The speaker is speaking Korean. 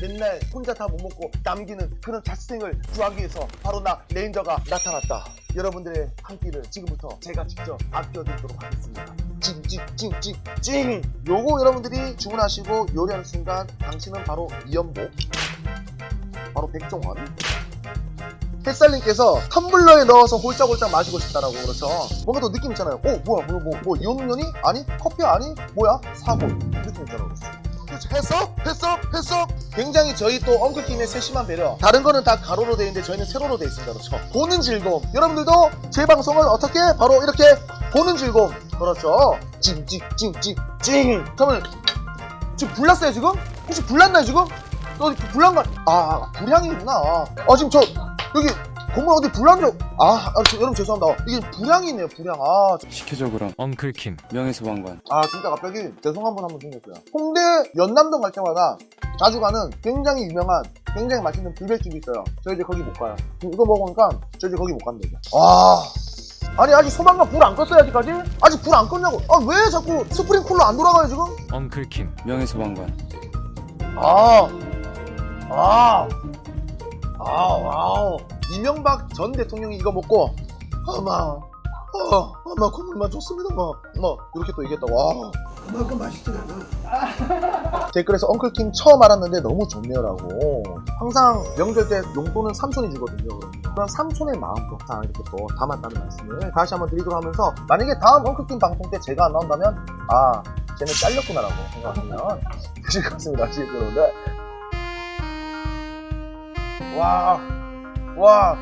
맨날 혼자 다 못 먹고 남기는 그런 자취생을 구하기 위해서 바로 나 레인저가 나타났다. 여러분들의 한 끼를 지금부터 제가 직접 아껴드리도록 하겠습니다. 찡찡찡찡찡 요거 여러분들이 주문하시고 요리하는 순간 당신은 바로 이연복 바로 백종원 햇살님께서 텀블러에 넣어서 홀짝홀짝 마시고 싶다라고 그렇죠 뭔가 더 느낌 있잖아요 어 뭐야 뭐, 뭐, 뭐 이온음료니? 아니 커피 아니? 뭐야? 있잖아 그렇죠 그렇죠 했어? 했어? 했어? 굉장히 저희 또 엉클팀의 세심한 배려 다른 거는 다 가로로 돼 있는데 저희는 세로로 돼 있습니다 그렇죠 보는 즐거움 여러분들도 제 방송을 어떻게 바로 이렇게 보는 즐거움 그렇죠 찡찡찡찡찡 그러면 지금 불났어요 지금? 혹시 불났나요 지금? 너 불난 거 아, 불향이구나. 아, 지금 저, 여기, 건물 어디 불난 적, 아, 아 저, 여러분 죄송합니다. 이게 불향이네요, 불향. 아, 저- 시켜줘 그럼 엉클킴 명예소방관 아, 진짜 갑자기 죄송한 분 한 분 생겼어요. 홍대 연남동 갈 때마다 자주 가는 굉장히 유명한, 굉장히 맛있는 불백집이 있어요. 저 이제 거기 못 가요. 이거 먹으니까 저 이제 거기 못 갑니다. 아. 아니 아직 소방관 불 안 껐어요 아직까지? 아직 불 안 껐냐고 아 왜 자꾸 스프링클러 안 돌아가요 지금? 엉클킴 명예 소방관 아, 아, 아, wow. 이명박 전 대통령이 이거 먹고, 아마, 어, 아마 국물만 좋습니다, 뭐, 뭐, 이렇게 또 얘기했다, 와. 그만큼 맛있진 않아. 댓글에서 엉클킴 처음 알았는데 너무 좋네요라고. 항상 명절 때 용돈은 삼촌이 주거든요. 그런 삼촌의 마음도 다 이렇게 또 담았다는 말씀을 다시 한번 드리도록 하면서, 만약에 다음 엉클킴 방송 때 제가 안 나온다면, 아, 쟤는 잘렸구나라고 생각하시면 되실 것 같습니다. 아시겠죠, 여러분들? 와, 와,